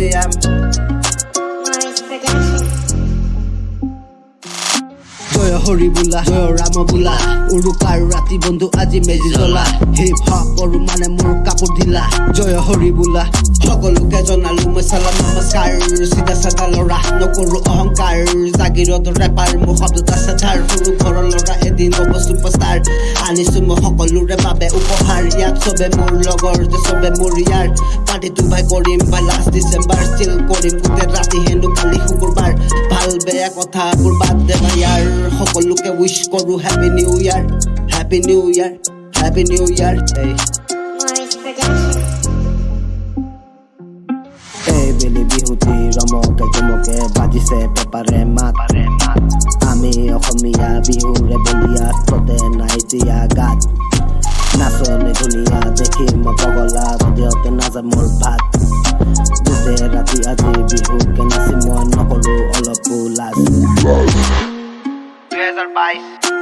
জয় হৰি বোলা জয় ৰাম বোলা। উৰুকাৰ ৰাতি বন্ধু আজি মেজি জ্বলা। হপ কৰো মানে মোৰ কাপোৰ ঢিলা। জয় হৰি বোলা সকলোকে জনালো মই চালাম নমস্কাৰ চিধা চাধা ল'ৰা। নকৰো অহংকাৰ জাগিৰত ৰেপাৰ মোৰ শব্দত আছে ধাৰ সৰু ঘৰৰ ল'ৰা এদিন হ'ব চুপাৰষ্টাৰ আনিছো মই সকলোৰে বাবে উপহাৰ। ইয়াত চবে মোৰ লগৰ যে চবে মোৰ ইয়াৰ। পাৰ্টিটো ভাই কৰিম ভাই লাষ্ট ডিচেম্বৰ ষ্টিল কৰিম। গোটেই ৰাতি হেনো কালি শুকুৰবাৰ। ভাল বেয়া কথাবোৰ বাদ দে ভাই ইয়াৰ সকলোকে উইচ কৰো happy new year happy new year happy new year খেলি বিহুতি ৰমকে জমকে বাজিছে পেপাৰে মাত। আমি অসমীয়া বিহুৰে বলিয়া ততে নাই দিয়া গাত। নাচনী ধুনীয়া দেখি মই পগলা হৃদয়তে নাযায় মোৰ ভাত। গোটেই ৰাতি আজি বিহুকে নাচি মই নকলো অলপো লাজ। দুহেজাৰ বাইছ।